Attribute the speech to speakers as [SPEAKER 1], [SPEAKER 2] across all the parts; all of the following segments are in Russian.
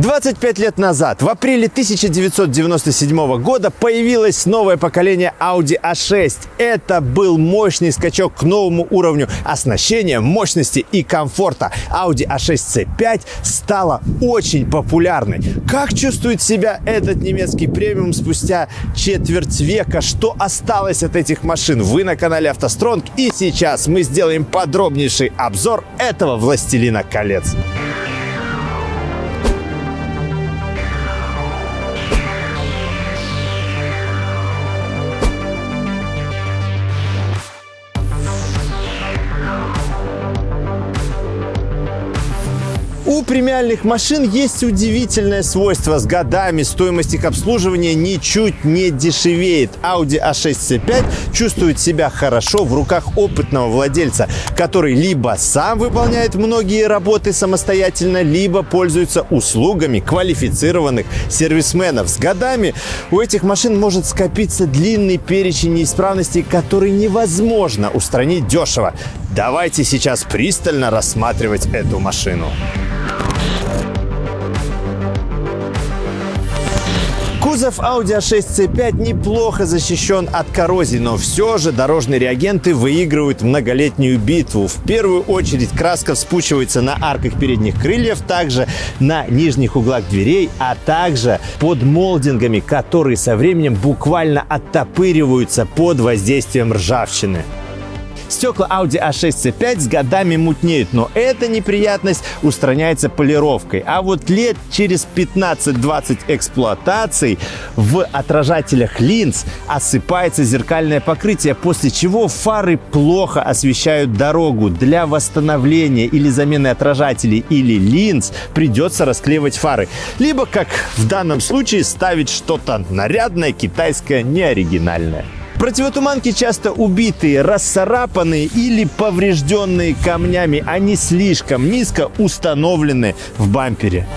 [SPEAKER 1] 25 лет назад, в апреле 1997 года, появилось новое поколение Audi A6. Это был мощный скачок к новому уровню оснащения, мощности и комфорта. Audi A6 C5 стала очень популярной. Как чувствует себя этот немецкий премиум спустя четверть века? Что осталось от этих машин? Вы на канале автостронг и сейчас мы сделаем подробнейший обзор этого властелина колец. У премиальных машин есть удивительное свойство. С годами стоимость их обслуживания ничуть не дешевеет. Audi A6 C5 чувствует себя хорошо в руках опытного владельца, который либо сам выполняет многие работы самостоятельно, либо пользуется услугами квалифицированных сервисменов. С годами у этих машин может скопиться длинный перечень неисправностей, который невозможно устранить дешево. Давайте сейчас пристально рассматривать эту машину. Кузов Audi A6 C5 неплохо защищен от коррозии, но все же дорожные реагенты выигрывают многолетнюю битву. В первую очередь краска вспучивается на арках передних крыльев, также на нижних углах дверей, а также под молдингами, которые со временем буквально оттопыриваются под воздействием ржавчины. Стекла Audi A6 C5 с годами мутнеют, но эта неприятность устраняется полировкой. А вот лет через 15-20 эксплуатаций в отражателях линз осыпается зеркальное покрытие, после чего фары плохо освещают дорогу. Для восстановления или замены отражателей или линз придется расклеивать фары. Либо, как в данном случае, ставить что-то нарядное, китайское, неоригинальное. Противотуманки часто убитые, расцарапанные или поврежденные камнями. Они слишком низко установлены в бампере.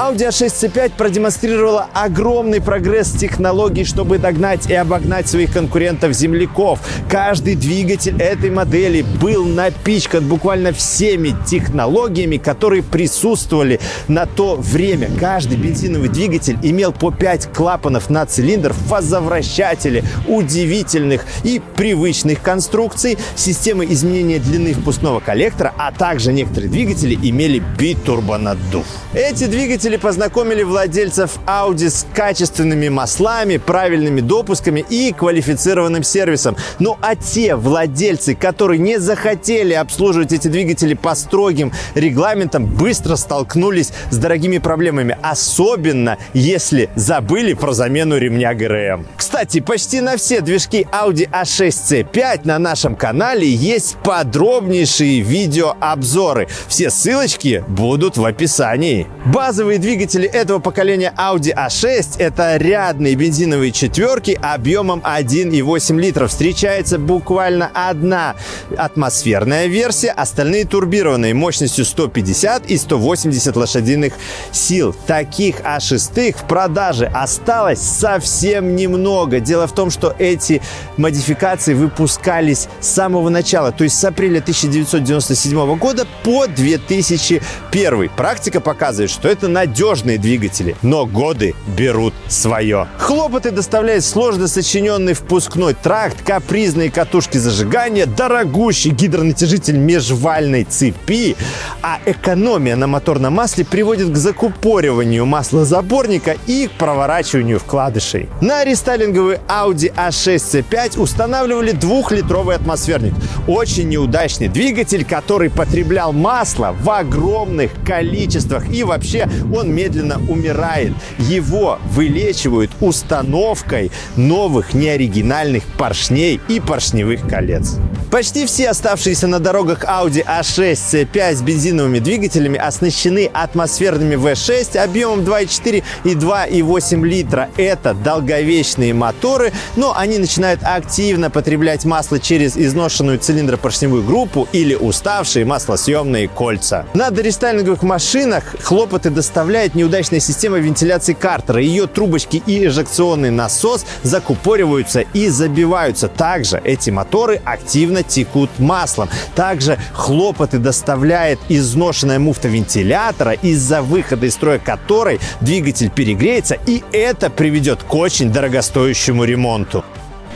[SPEAKER 1] Audi A6 C5 продемонстрировала огромный прогресс технологий, чтобы догнать и обогнать своих конкурентов-земляков. Каждый двигатель этой модели был напичкан буквально всеми технологиями, которые присутствовали на то время. Каждый бензиновый двигатель имел по 5 клапанов на цилиндр, фазовращатели, удивительных и привычных конструкций, системы изменения длины впускного коллектора, а также некоторые двигатели имели битурбонаддув. Эти двигатели познакомили владельцев Audi с качественными маслами, правильными допусками и квалифицированным сервисом. Ну а те владельцы, которые не захотели обслуживать эти двигатели по строгим регламентам, быстро столкнулись с дорогими проблемами. Особенно, если забыли про замену ремня ГРМ. Кстати, почти на все движки Audi A6 C5 на нашем канале есть подробнейшие видеообзоры. Все ссылочки будут в описании. Базовые двигатели этого поколения Audi A6 это рядные бензиновые четверки объемом 1,8 литров. Встречается буквально одна атмосферная версия, остальные турбированные мощностью 150 и 180 лошадиных сил. Таких А6 в продаже осталось совсем немного. Дело в том, что эти модификации выпускались с самого начала, то есть с апреля 1997 года по 2001. Практика показывает, что это надежные двигатели, но годы берут свое. Хлопоты доставляет сложно сочиненный впускной тракт, капризные катушки зажигания, дорогущий гидронатяжитель межвальной цепи, а экономия на моторном масле приводит к закупориванию маслозаборника и к проворачиванию вкладышей. На рестайлинговый Audi A6 C5 устанавливали двухлитровый атмосферник. Очень неудачный двигатель, который потреблял масло в огромных количествах и вообще он медленно умирает. Его вылечивают установкой новых неоригинальных поршней и поршневых колец. Почти все оставшиеся на дорогах Audi A6 C5 с бензиновыми двигателями оснащены атмосферными V6 объемом 2,4 и 2,8 литра. Это долговечные моторы, но они начинают активно потреблять масло через изношенную цилиндропоршневую группу или уставшие маслосъемные кольца. На дорестайлинговых машинах хлопоты доставляет неудачная система вентиляции картера. Ее трубочки и эжекционный насос закупориваются и забиваются. Также эти моторы активно постоянно текут маслом. Также хлопоты доставляет изношенная муфта вентилятора, из-за выхода из строя которой двигатель перегреется, и это приведет к очень дорогостоящему ремонту.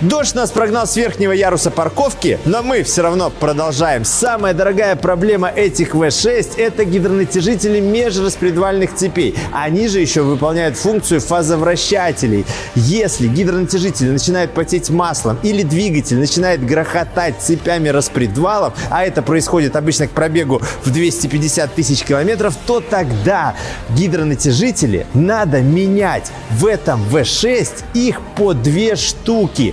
[SPEAKER 1] Дождь нас прогнал с верхнего яруса парковки, но мы все равно продолжаем. Самая дорогая проблема этих V6 – это гидронатяжители межраспредвальных цепей. Они же еще выполняют функцию фазовращателей. Если гидронатяжители начинают потеть маслом или двигатель начинает грохотать цепями распредвалов, а это происходит обычно к пробегу в 250 тысяч километров, то тогда гидронатяжители надо менять. В этом V6 их по две штуки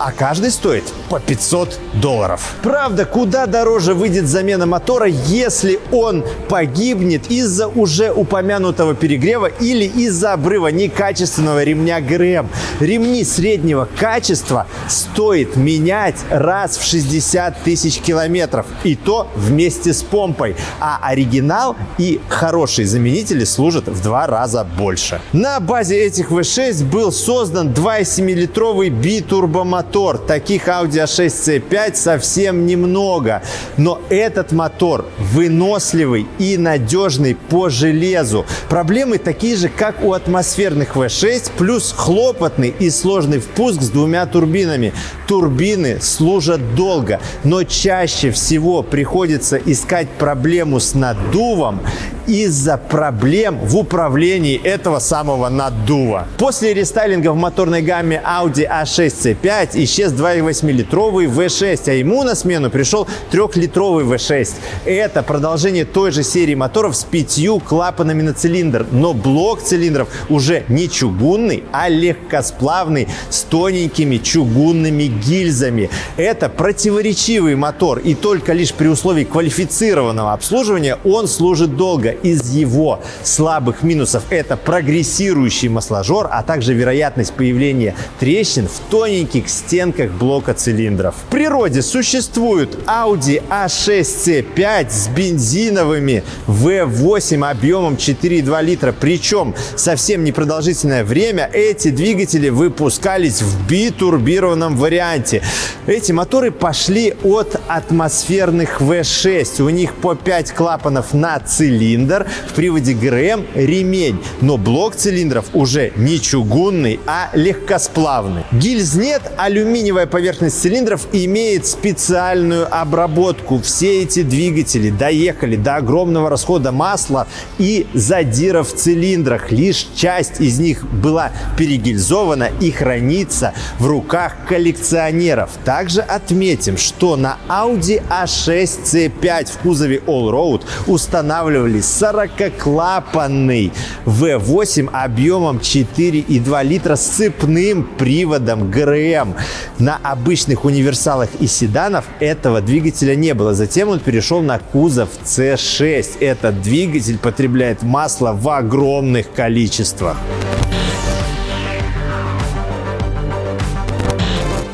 [SPEAKER 1] а каждый стоит по 500 долларов. Правда, куда дороже выйдет замена мотора, если он погибнет из-за уже упомянутого перегрева или из-за обрыва некачественного ремня ГРМ. Ремни среднего качества стоит менять раз в 60 тысяч километров. И то вместе с помпой. А оригинал и хорошие заменители служат в два раза больше. На базе этих V6 был создан 2,7-литровый битурбомотор мотор. Таких Audi A6 C5 совсем немного. Но этот мотор выносливый и надежный по железу. Проблемы такие же, как у атмосферных V6, плюс хлопотный и сложный впуск с двумя турбинами. Турбины служат долго, но чаще всего приходится искать проблему с наддувом из-за проблем в управлении этого самого наддува. После рестайлинга в моторной гамме Audi A6 C5 исчез 2,8-литровый V6, а ему на смену пришел 3-литровый V6. Это продолжение той же серии моторов с пятью клапанами на цилиндр, но блок цилиндров уже не чугунный, а легкосплавный с тоненькими чугунными гильзами. Это противоречивый мотор, и только лишь при условии квалифицированного обслуживания он служит долго из его слабых минусов это прогрессирующий масложор, а также вероятность появления трещин в тоненьких стенках блока цилиндров. В природе существуют Audi A6C5 с бензиновыми V8 объемом 4,2 литра. Причем совсем непродолжительное время эти двигатели выпускались в битурбированном варианте. Эти моторы пошли от атмосферных V6. У них по 5 клапанов на цилиндр в приводе ГРМ ремень, но блок цилиндров уже не чугунный, а легкосплавный. Гильз нет, алюминиевая поверхность цилиндров имеет специальную обработку. Все эти двигатели доехали до огромного расхода масла и задиров в цилиндрах. Лишь часть из них была перегильзована и хранится в руках коллекционеров. Также отметим, что на Audi A6 C5 в кузове Allroad устанавливались 40-клапанный V8 объемом 4,2 литра с цепным приводом ГРМ. На обычных универсалах и седанах этого двигателя не было. Затем он перешел на кузов C6. Этот двигатель потребляет масло в огромных количествах.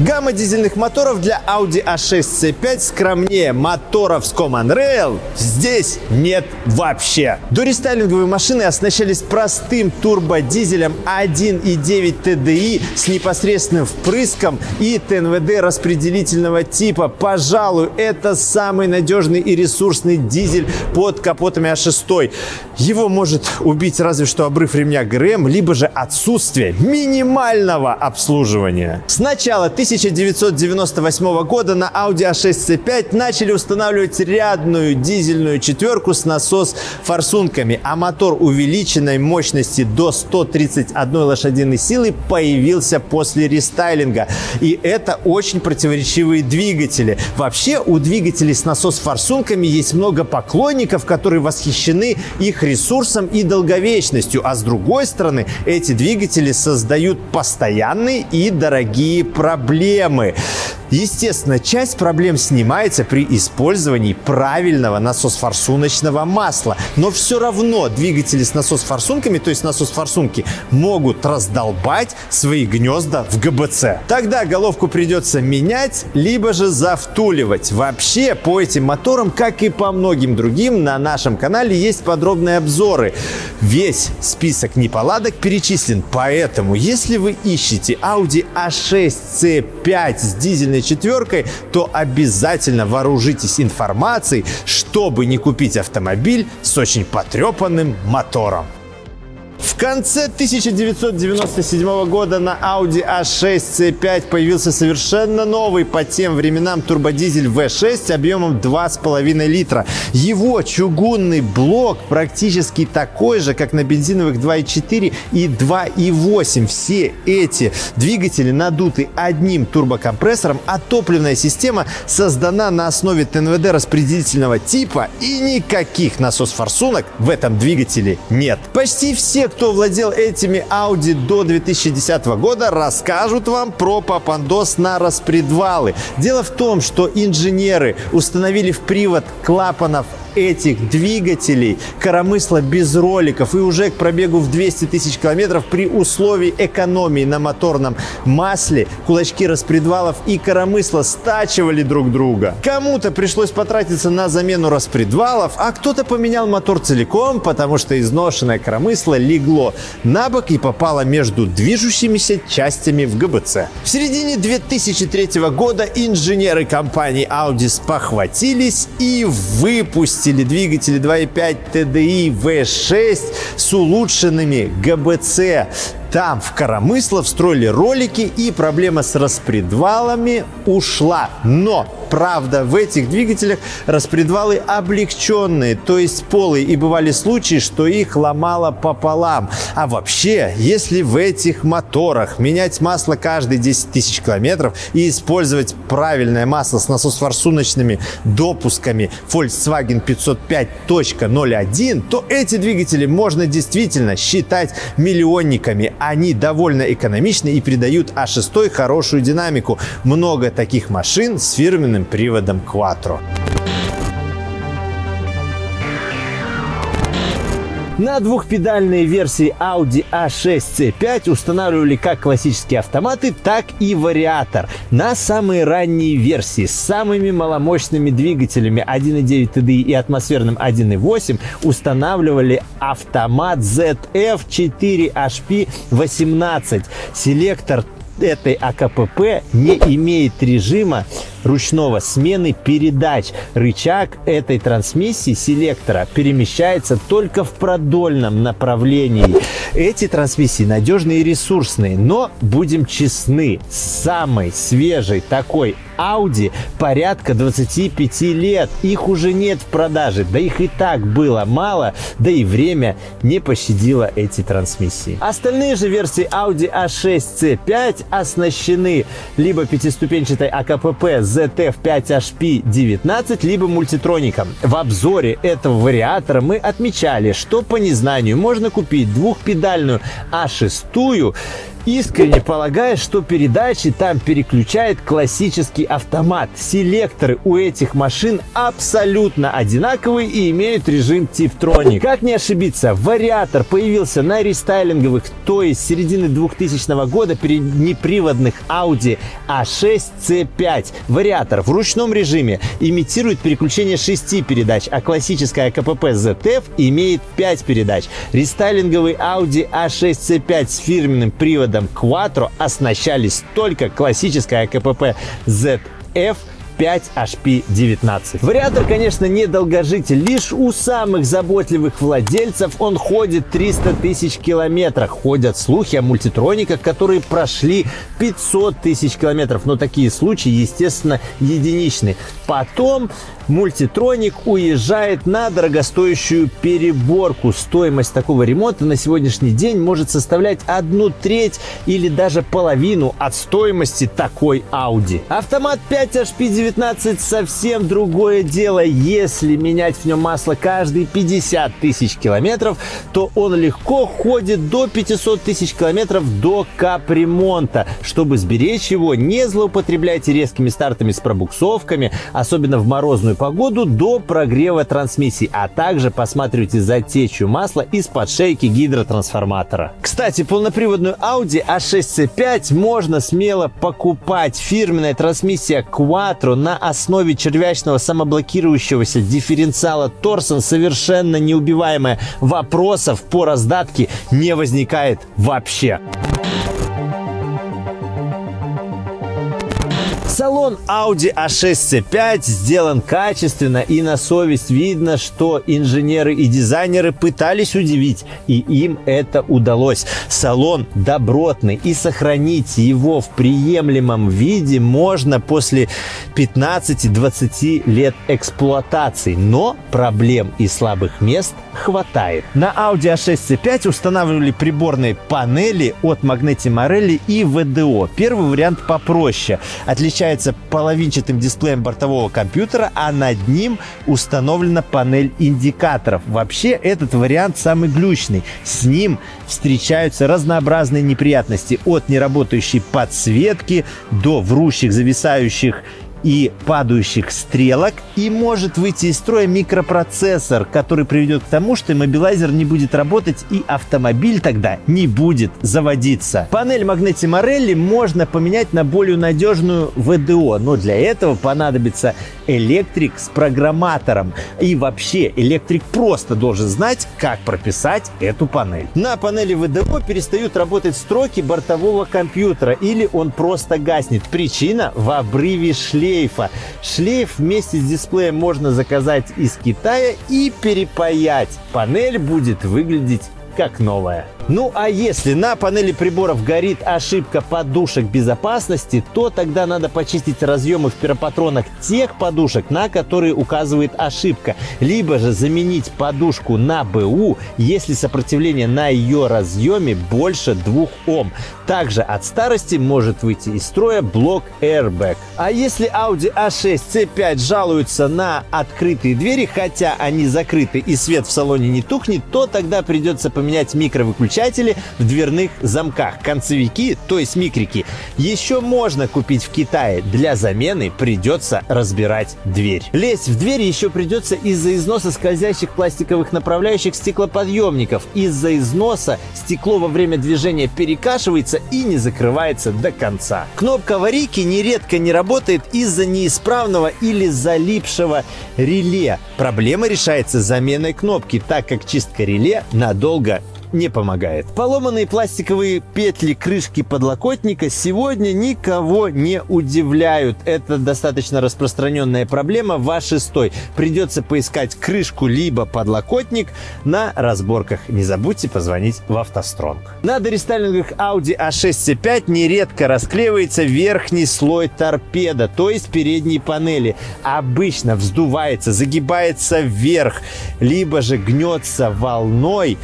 [SPEAKER 1] Гамма дизельных моторов для Audi A6 C5 скромнее моторов с Common Rail здесь нет вообще. Дорестайлинговые машины оснащались простым турбодизелем 1.9 TDI с непосредственным впрыском и ТНВД распределительного типа. Пожалуй, это самый надежный и ресурсный дизель под капотами А6. Его может убить разве что обрыв ремня ГРМ, либо же отсутствие минимального обслуживания. Сначала 1998 года на Audi A6 C5 начали устанавливать рядную дизельную четверку с насос-форсунками, а мотор увеличенной мощности до 131 лошадиной силы появился после рестайлинга. И это очень противоречивые двигатели. Вообще у двигателей с насос-форсунками есть много поклонников, которые восхищены их ресурсом и долговечностью, а с другой стороны эти двигатели создают постоянные и дорогие проблемы проблемы. Естественно, часть проблем снимается при использовании правильного насос-форсуночного масла. Но все равно двигатели с насос-форсунками, то есть насос-форсунки, могут раздолбать свои гнезда в ГБЦ. Тогда головку придется менять, либо же завтуливать. Вообще, по этим моторам, как и по многим другим, на нашем канале есть подробные обзоры. Весь список неполадок перечислен, поэтому, если вы ищете Audi A6 C5 с дизельным дизельной четверкой, то обязательно вооружитесь информацией, чтобы не купить автомобиль с очень потрепанным мотором. В конце 1997 года на Audi A6 C5 появился совершенно новый по тем временам турбодизель V6 объемом 2,5 литра. Его чугунный блок практически такой же, как на бензиновых 2.4 и 2.8. Все эти двигатели надуты одним турбокомпрессором, а топливная система создана на основе ТНВД распределительного типа и никаких насос-форсунок в этом двигателе нет. Почти все кто владел этими Audi до 2010 года, расскажут вам про попандос на распредвалы. Дело в том, что инженеры установили в привод клапанов этих двигателей коромысла без роликов и уже к пробегу в 200 тысяч километров при условии экономии на моторном масле кулачки распредвалов и коромысла стачивали друг друга. Кому-то пришлось потратиться на замену распредвалов, а кто-то поменял мотор целиком, потому что изношенное коромысло легло на бок и попало между движущимися частями в ГБЦ. В середине 2003 года инженеры компании Audi спохватились и выпустили выпустили двигатели 2.5 TDI V6 с улучшенными ГБЦ. Там в коромысло встроили ролики и проблема с распредвалами ушла. Но Правда, в этих двигателях распредвалы облегченные, то есть полые, и бывали случаи, что их ломало пополам. А вообще, если в этих моторах менять масло каждые 10 тысяч километров и использовать правильное масло с насос-форсуночными допусками Volkswagen 505.01, то эти двигатели можно действительно считать миллионниками. Они довольно экономичны и придают А6 хорошую динамику. Много таких машин с фирменным приводом Quattro. На двухпедальные версии Audi A6 C5 устанавливали как классические автоматы, так и вариатор. На самые ранние версии с самыми маломощными двигателями 1.9 TDI и атмосферным 1.8 устанавливали автомат ZF4HP18. Селектор этой АКПП не имеет режима ручного смены передач. Рычаг этой трансмиссии селектора перемещается только в продольном направлении. Эти трансмиссии надежные и ресурсные, но будем честны, самой свежей такой Audi порядка 25 лет. Их уже нет в продаже. Да их и так было мало, да и время не пощадило эти трансмиссии. Остальные же версии Audi A6 C5 оснащены либо пятиступенчатой АКПП ZF5HP19 либо мультитроником. В обзоре этого вариатора мы отмечали, что по незнанию можно купить двухпедальную А6 искренне полагая, что передачи там переключает классический автомат. Селекторы у этих машин абсолютно одинаковые и имеют режим Tiptronic. Как не ошибиться, вариатор появился на рестайлинговых, то есть середины 2000 года при неприводных Audi A6 C5. Вариатор в ручном режиме имитирует переключение 6 передач, а классическая КПП ZF имеет 5 передач. Рестайлинговый Audi A6 C5 с фирменным приводом приводом Quattro оснащались только классической АКПП ZF 5HP19. Вариатор, конечно, не долгожитель. Лишь у самых заботливых владельцев он ходит 300 тысяч километров. Ходят слухи о мультитрониках, которые прошли 500 тысяч километров. Но такие случаи, естественно, единичны. Потом мультитроник уезжает на дорогостоящую переборку. Стоимость такого ремонта на сегодняшний день может составлять одну треть или даже половину от стоимости такой Audi. Автомат 5HP19 совсем другое дело. Если менять в нем масло каждые 50 тысяч километров, то он легко ходит до 500 тысяч километров до капремонта. Чтобы сберечь его, не злоупотребляйте резкими стартами с пробуксовками, особенно в морозную погоду до прогрева трансмиссии, а также посматривайте за течью масла из-под шейки гидротрансформатора. Кстати, полноприводную Audi A6C5 можно смело покупать. Фирменная трансмиссия Quattro на основе червячного самоблокирующегося дифференциала Торсон совершенно неубиваемая. Вопросов по раздатке не возникает вообще. Салон Audi A6 C5 сделан качественно и на совесть видно, что инженеры и дизайнеры пытались удивить, и им это удалось. Салон добротный, и сохранить его в приемлемом виде можно после 15-20 лет эксплуатации, но проблем и слабых мест хватает. На Audi A6 C5 устанавливали приборные панели от Magneti Marelli и VDO. Первый вариант попроще. Отличается половинчатым дисплеем бортового компьютера, а над ним установлена панель индикаторов. Вообще этот вариант самый глючный. С ним встречаются разнообразные неприятности от неработающей подсветки до врущих, зависающих и падающих стрелок, и может выйти из строя микропроцессор, который приведет к тому, что иммобилайзер не будет работать и автомобиль тогда не будет заводиться. Панель Magneti Marelli можно поменять на более надежную ВДО, но для этого понадобится электрик с программатором. И вообще электрик просто должен знать, как прописать эту панель. На панели ВДО перестают работать строки бортового компьютера или он просто гаснет. Причина в обрыве шлейфа шлейфа. Шлейф вместе с дисплеем можно заказать из Китая и перепаять. Панель будет выглядеть как новая. Ну а если на панели приборов горит ошибка подушек безопасности, то тогда надо почистить разъемы в пиропатронах тех подушек, на которые указывает ошибка. Либо же заменить подушку на БУ, если сопротивление на ее разъеме больше 2 Ом. Также от старости может выйти из строя блок Airbag. А если Audi A6 C5 жалуются на открытые двери, хотя они закрыты и свет в салоне не тухнет, то тогда придется поменять микровыключатель выключатели в дверных замках. Концевики, то есть микрики, еще можно купить в Китае. Для замены придется разбирать дверь. Лезть в дверь еще придется из-за износа скользящих пластиковых направляющих стеклоподъемников. Из-за износа стекло во время движения перекашивается и не закрывается до конца. Кнопка аварийки нередко не работает из-за неисправного или залипшего реле. Проблема решается заменой кнопки, так как чистка реле надолго не помогает. Поломанные пластиковые петли крышки подлокотника сегодня никого не удивляют. Это достаточно распространенная проблема в А6. Придется поискать крышку либо подлокотник на разборках. Не забудьте позвонить в автостронг. На дорестайлингах Audi A6 C5 нередко расклеивается верхний слой торпеда, то есть передней панели. Обычно вздувается, загибается вверх, либо же гнется волной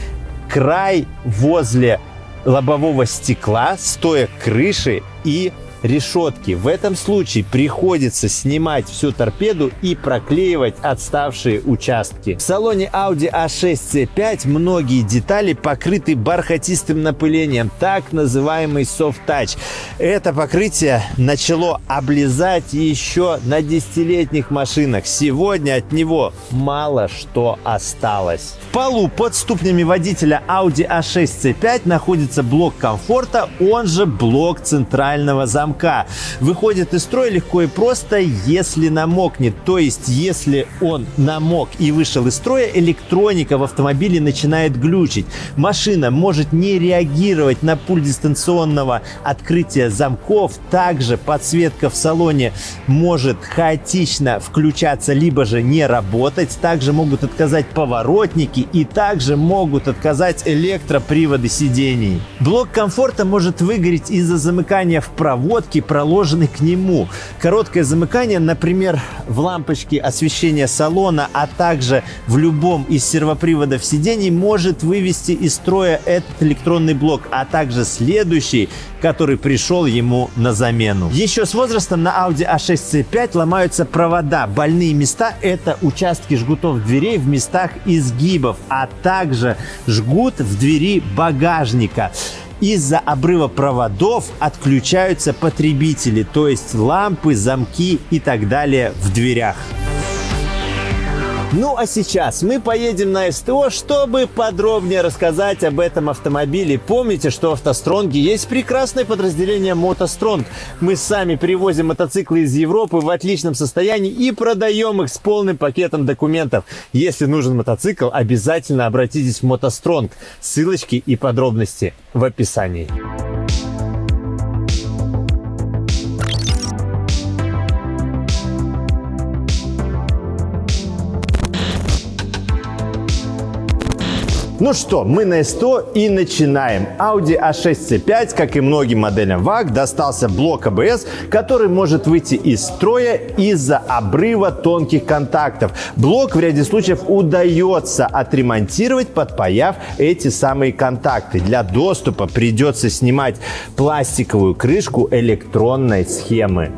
[SPEAKER 1] край возле лобового стекла, стоя крыши и решетки. В этом случае приходится снимать всю торпеду и проклеивать отставшие участки. В салоне Audi A6 C5 многие детали покрыты бархатистым напылением, так называемый soft touch. Это покрытие начало облизать еще на десятилетних машинах. Сегодня от него мало что осталось. В полу под ступнями водителя Audi A6 C5 находится блок комфорта, он же блок центрального замка замка. Выходит из строя легко и просто, если намокнет. То есть, если он намок и вышел из строя, электроника в автомобиле начинает глючить. Машина может не реагировать на пульт дистанционного открытия замков. Также подсветка в салоне может хаотично включаться, либо же не работать. Также могут отказать поворотники и также могут отказать электроприводы сидений. Блок комфорта может выгореть из-за замыкания в провод проводки, проложенной к нему. Короткое замыкание, например, в лампочке освещения салона, а также в любом из сервоприводов сидений может вывести из строя этот электронный блок, а также следующий, который пришел ему на замену. Еще с возрастом на Audi A6 C5 ломаются провода. Больные места – это участки жгутов дверей в местах изгибов, а также жгут в двери багажника. Из-за обрыва проводов отключаются потребители, то есть лампы, замки и так далее в дверях. Ну а сейчас мы поедем на СТО, чтобы подробнее рассказать об этом автомобиле. Помните, что в автостронге есть прекрасное подразделение мотостронг. Мы сами привозим мотоциклы из Европы в отличном состоянии и продаем их с полным пакетом документов. Если нужен мотоцикл, обязательно обратитесь в мотостронг. Ссылочки и подробности в описании. Ну что, мы на S100 и начинаем. Audi A6 C5, как и многим моделям VAG, достался блок ABS, который может выйти из строя из-за обрыва тонких контактов. Блок в ряде случаев удается отремонтировать, подпаяв эти самые контакты. Для доступа придется снимать пластиковую крышку электронной схемы.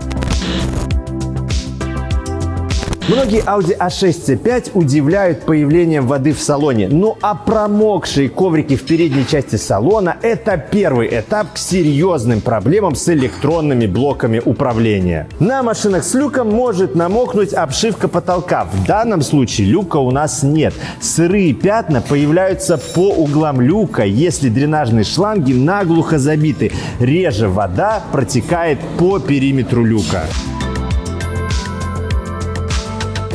[SPEAKER 1] Многие Audi A6 C5 удивляют появлением воды в салоне. Ну а промокшие коврики в передней части салона – это первый этап к серьезным проблемам с электронными блоками управления. На машинах с люком может намокнуть обшивка потолка. В данном случае люка у нас нет. Сырые пятна появляются по углам люка, если дренажные шланги наглухо забиты. Реже вода протекает по периметру люка.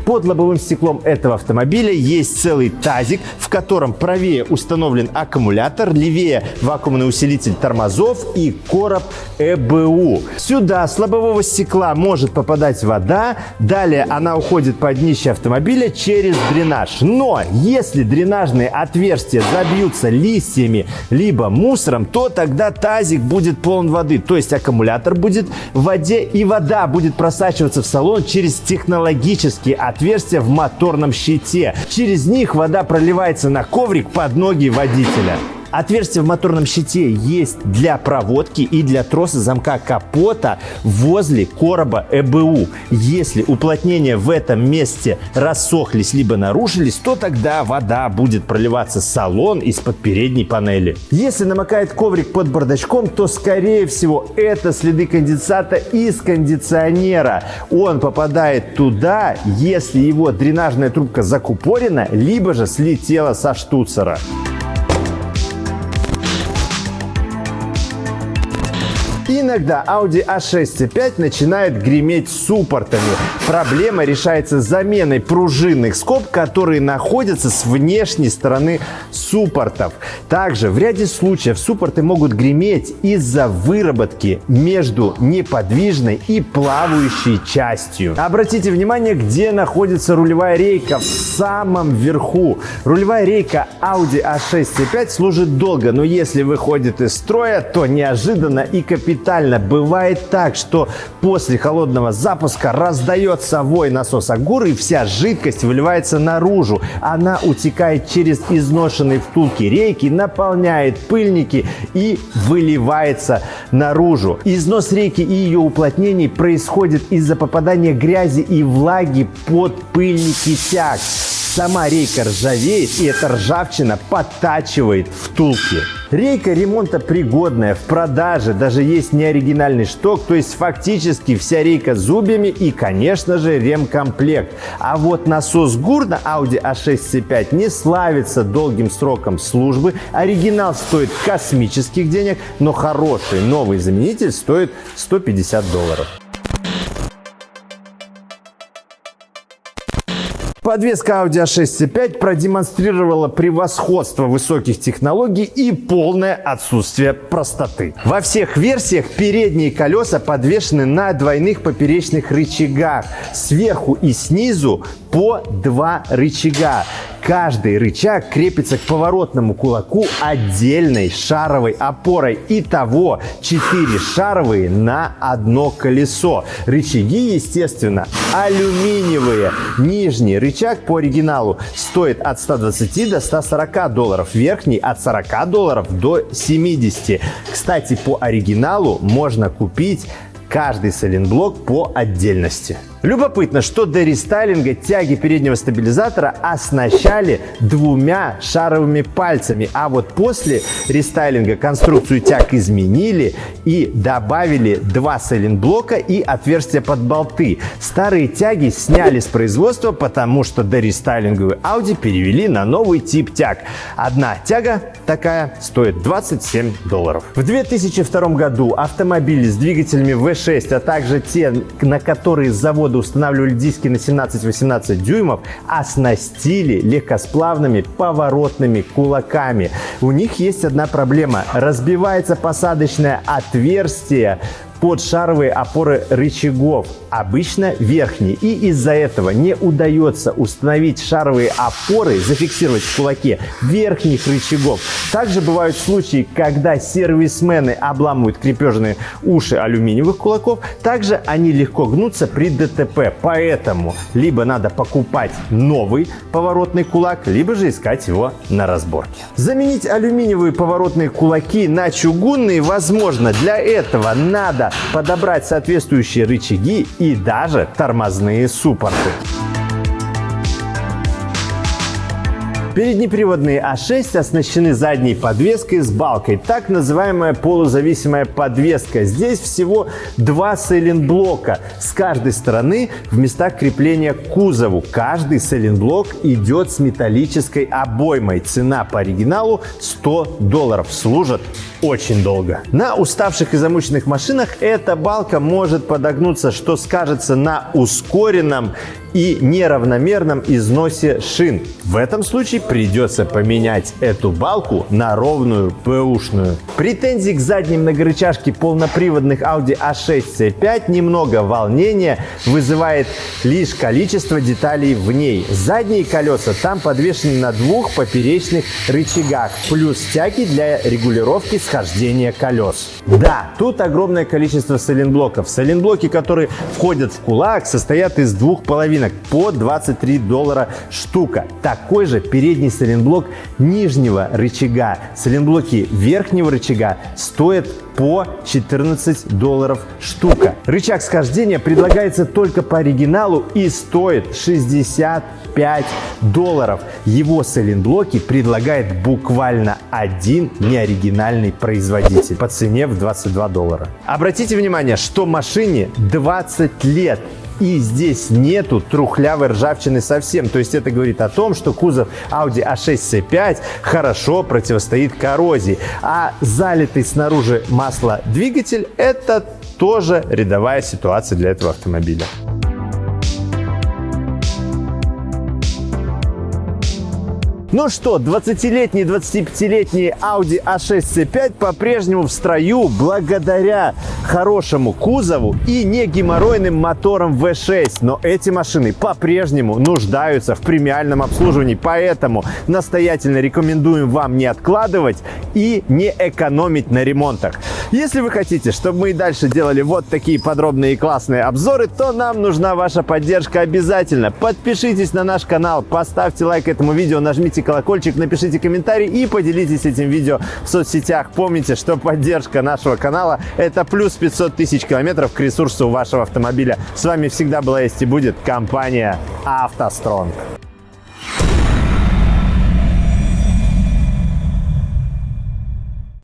[SPEAKER 1] Под лобовым стеклом этого автомобиля есть целый тазик, в котором правее установлен аккумулятор, левее вакуумный усилитель тормозов и короб ЭБУ. Сюда с лобового стекла может попадать вода, далее она уходит под днище автомобиля через дренаж. Но если дренажные отверстия забьются листьями либо мусором, то тогда тазик будет полон воды, то есть аккумулятор будет в воде и вода будет просачиваться в салон через технологические отверстия отверстия в моторном щите. Через них вода проливается на коврик под ноги водителя. Отверстие в моторном щите есть для проводки и для троса замка капота возле короба ЭБУ. Если уплотнения в этом месте рассохлись либо нарушились, то тогда вода будет проливаться в салон из-под передней панели. Если намокает коврик под бардачком, то скорее всего это следы конденсата из кондиционера. Он попадает туда, если его дренажная трубка закупорена, либо же слетела со штуцера. the Иногда Audi A6 C5 начинает греметь суппортами. Проблема решается заменой пружинных скоб, которые находятся с внешней стороны суппортов. Также в ряде случаев суппорты могут греметь из-за выработки между неподвижной и плавающей частью. Обратите внимание, где находится рулевая рейка в самом верху. Рулевая рейка Audi A6 C5 служит долго, но если выходит из строя, то неожиданно и капитально капитально. Бывает так, что после холодного запуска раздается вой насоса ГУР и вся жидкость выливается наружу. Она утекает через изношенные втулки рейки, наполняет пыльники и выливается наружу. Износ рейки и ее уплотнений происходит из-за попадания грязи и влаги под пыльники тяг. Сама рейка ржавеет, и эта ржавчина подтачивает втулки. Рейка ремонта пригодная, в продаже даже есть неоригинальный шток, то есть фактически вся рейка с зубьями и, конечно же, ремкомплект. А вот насос ГУР на Audi A6 C5 не славится долгим сроком службы. Оригинал стоит космических денег, но хороший новый заменитель стоит 150 долларов. Подвеска Audi A6 C5 продемонстрировала превосходство высоких технологий и полное отсутствие простоты. Во всех версиях передние колеса подвешены на двойных поперечных рычагах. Сверху и снизу по два рычага. Каждый рычаг крепится к поворотному кулаку отдельной шаровой опорой. Итого 4 шаровые на одно колесо. Рычаги, естественно, алюминиевые. Нижний рычаг по оригиналу стоит от 120 до 140 долларов. Верхний от 40 долларов до 70. Кстати, по оригиналу можно купить каждый сайлентблок по отдельности. Любопытно, что до рестайлинга тяги переднего стабилизатора оснащали двумя шаровыми пальцами, а вот после рестайлинга конструкцию тяг изменили и добавили два сайлентблока и отверстия под болты. Старые тяги сняли с производства, потому что дорестайлинговые Audi перевели на новый тип тяг. Одна тяга такая стоит 27 долларов. В 2002 году автомобили с двигателями V6, а также те, на которые завод года устанавливали диски на 17-18 дюймов, оснастили легкосплавными поворотными кулаками. У них есть одна проблема. Разбивается посадочное отверстие под шаровые опоры рычагов, обычно верхние. И из-за этого не удается установить шаровые опоры, зафиксировать в кулаке верхних рычагов. Также бывают случаи, когда сервисмены обламывают крепежные уши алюминиевых кулаков. Также они легко гнутся при ДТП. Поэтому либо надо покупать новый поворотный кулак, либо же искать его на разборке. Заменить алюминиевые поворотные кулаки на чугунные возможно. Для этого надо подобрать соответствующие рычаги и даже тормозные суппорты. Переднеприводные А6 оснащены задней подвеской с балкой, так называемая полузависимая подвеска. Здесь всего два сайлентблока с каждой стороны в местах крепления к кузову. Каждый сайлентблок идет с металлической обоймой. Цена по оригиналу 100 долларов. Служат очень долго. На уставших и замученных машинах эта балка может подогнуться, что скажется на ускоренном и неравномерном износе шин. В этом случае придется поменять эту балку на ровную бэушную. Претензий к задней многорычажке полноприводных Audi A6 C5 немного волнения вызывает лишь количество деталей в ней. Задние колеса там подвешены на двух поперечных рычагах, плюс тяги для регулировки схождения колес. Да, тут огромное количество сайлентблоков. Сайлентблоки, которые входят в кулак, состоят из двух половинок по 23 доллара штука. Такой же передний сайлентблок нижнего рычага. Сайлентблоки верхнего рычага стоят по 14 долларов штука. Рычаг схождения предлагается только по оригиналу и стоит 65 долларов. Его сайлентблоки предлагает буквально один неоригинальный производитель по цене в 22 доллара. Обратите внимание, что машине 20 лет и здесь нету трухлявой ржавчины совсем. То есть это говорит о том, что кузов Audi A6 C5 хорошо противостоит коррозии. А залитый снаружи маслом двигатель – это тоже рядовая ситуация для этого автомобиля. Ну что, 20-летний, 25-летний Audi A6 C5 по-прежнему в строю благодаря хорошему кузову и не геморройным моторам V6. Но эти машины по-прежнему нуждаются в премиальном обслуживании. Поэтому настоятельно рекомендуем вам не откладывать и не экономить на ремонтах. Если вы хотите, чтобы мы и дальше делали вот такие подробные и классные обзоры, то нам нужна ваша поддержка обязательно. Подпишитесь на наш канал, поставьте лайк этому видео, нажмите колокольчик, напишите комментарий и поделитесь этим видео в соцсетях. Помните, что поддержка нашего канала – это плюс 500 тысяч километров к ресурсу вашего автомобиля. С вами всегда была есть и будет компания «АвтоСтронг».